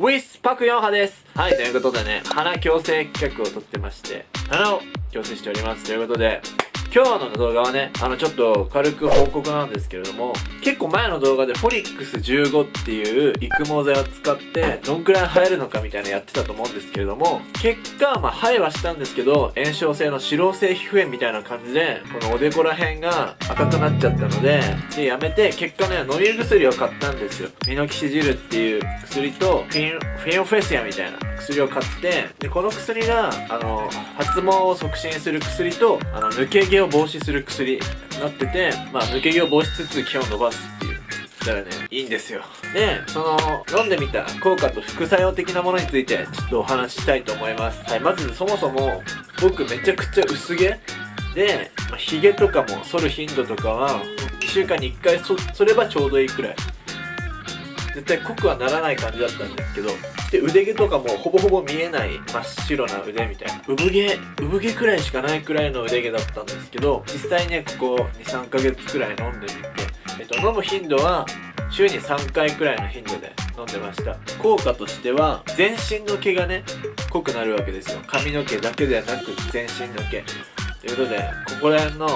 ウィスパクヨンハです。はいということでね鼻矯正企画をとってまして鼻を矯正しております。ということで今日の動画はね、あのちょっと軽く報告なんですけれども、結構前の動画でフォリックス15っていう育毛剤を使ってどんくらい生えるのかみたいなやってたと思うんですけれども、結果、まあ生えはしたんですけど、炎症性の脂漏性皮膚炎みたいな感じで、このおでこら辺が赤くなっちゃったので、で、やめて、結果ね、飲み薬を買ったんですよ。ミノキシジルっていう薬と、フィン、フィンフェシアみたいな薬を買ってでこの薬があの発毛を促進する薬とあの抜け毛を防止する薬になってて、まあ、抜け毛を防止しつつ毛を伸ばすっていうしたらねいいんですよ。でその飲んでみた効果と副作用的なものについてちょっとお話ししたいと思います。はいまずそもそも僕めちゃくちゃ薄毛。で、まあ、ヒゲとかも剃る頻度とかは1週間に1回そればちょうどいいくらい。絶対濃くはならない感じだったんですけどで腕毛とかもほぼほぼ見えない真っ白な腕みたいな産毛産毛くらいしかないくらいの腕毛だったんですけど実際ねここ23ヶ月くらい飲んでみて、えっと、飲む頻度は週に3回くらいの頻度で飲んでました。効果としては全身の毛がね濃くなるわけですよ。髪の毛だけではなく全身の毛。ということでここら辺の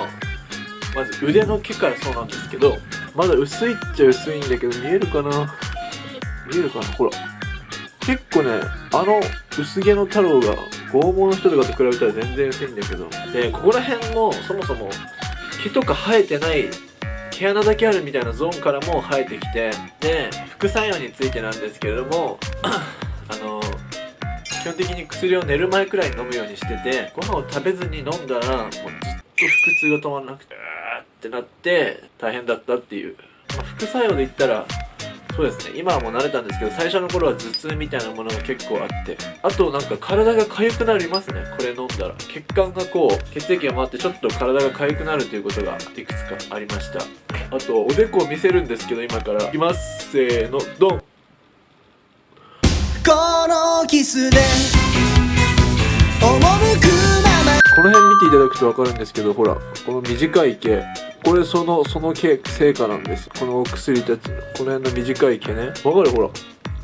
まず腕の毛からそうなんですけどまだ薄いっちゃ薄いんだけど見えるかな？見えるかな？ほら。結構ねあの薄毛の太郎が剛毛の人とかと比べたら全然薄いんだけど。でここら辺もそもそも毛とか生えてない毛穴だけあるみたいなゾーンからも生えてきてで副作用についてなんですけれども あの基本的に薬を寝る前くらいに飲むようにしててご飯を食べずに飲んだらもうずっと腹痛が止まらなくてってなって大変だったっていう、ま、副作用で言ったらそうですね。今はもう慣れたんですけど最初の頃は頭痛みたいなものが結構あってあとなんか体が痒くなりますね。これ飲んだら。血管がこう血液が回ってちょっと体が痒くなるということがいくつかありました。あとおでこを見せるんですけど今から。いきます。せーのドン。このキスでこの辺見ていただくと分かるんですけどほらこの短い毛。これそのその毛成果なんです。このお薬たちの。この辺の短い毛ね。分かる？ほら。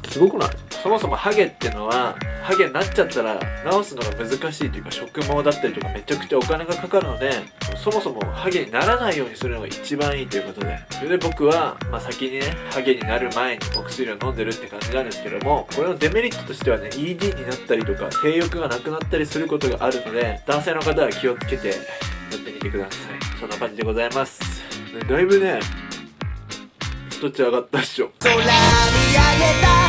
すごくない？そもそもハゲってのはハゲになっちゃったら治すのが難しいというか植毛だったりとかめちゃくちゃお金がかかるのでそもそもハゲにならないようにするのが一番いいということで。それで僕は、まあ、先にねハゲになる前にお薬を飲んでるって感じなんですけどもこれのデメリットとしてはね ED になったりとか性欲がなくなったりすることがあるので男性の方は気をつけてやってみてください。そんな感じでございます、ね、だいぶね一つ上がったっしょ。空見上げた